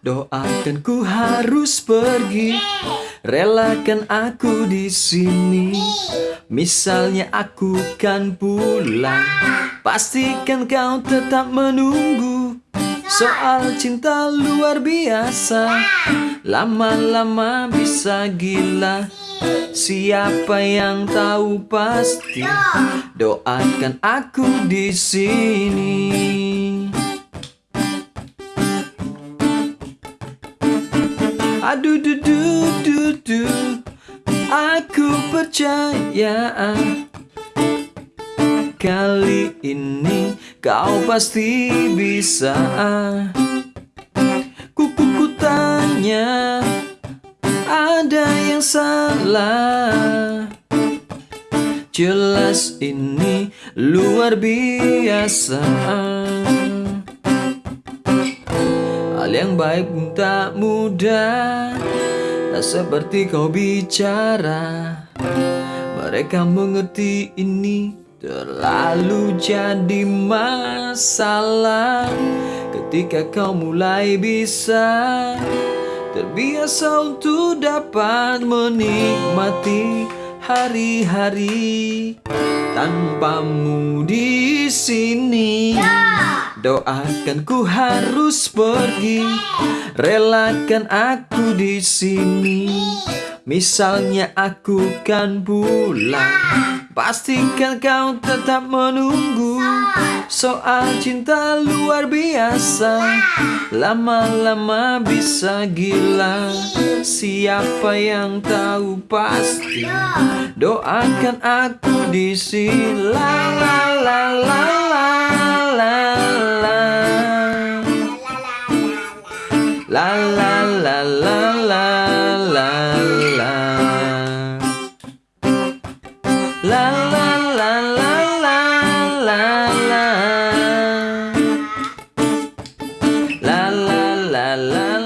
Doakan ku harus pergi. Relakan aku di sini. Misalnya aku kan pulang. Pastikan kau tetap menunggu. Soal cinta luar biasa. Lama-lama bisa gila. Siapa yang tahu pasti. Doakan aku di sini Aduh du du du du. Aku percaya Kali ini kau pasti bisa. Kuku ku tanya Ada yang salah? Jelas ini luar biasa Hal yang baik pun tak mudah. Tak seperti kau bicara. Mereka mengerti ini Terlalu jadi masalah. Ketika kau mulai bisa Terbiasa untuk dapat menikmati hari-hari tanpamu di sini. Doakan ku harus pergi, relakan aku di sini. Misalnya aku kan pulang, pastikan kau tetap menunggu. Soal cinta luar biasa, lama-lama bisa gila. Siapa yang tahu pasti? Doakan aku di sini. La la la la la la la la la la la La la la la la la la La la la la la.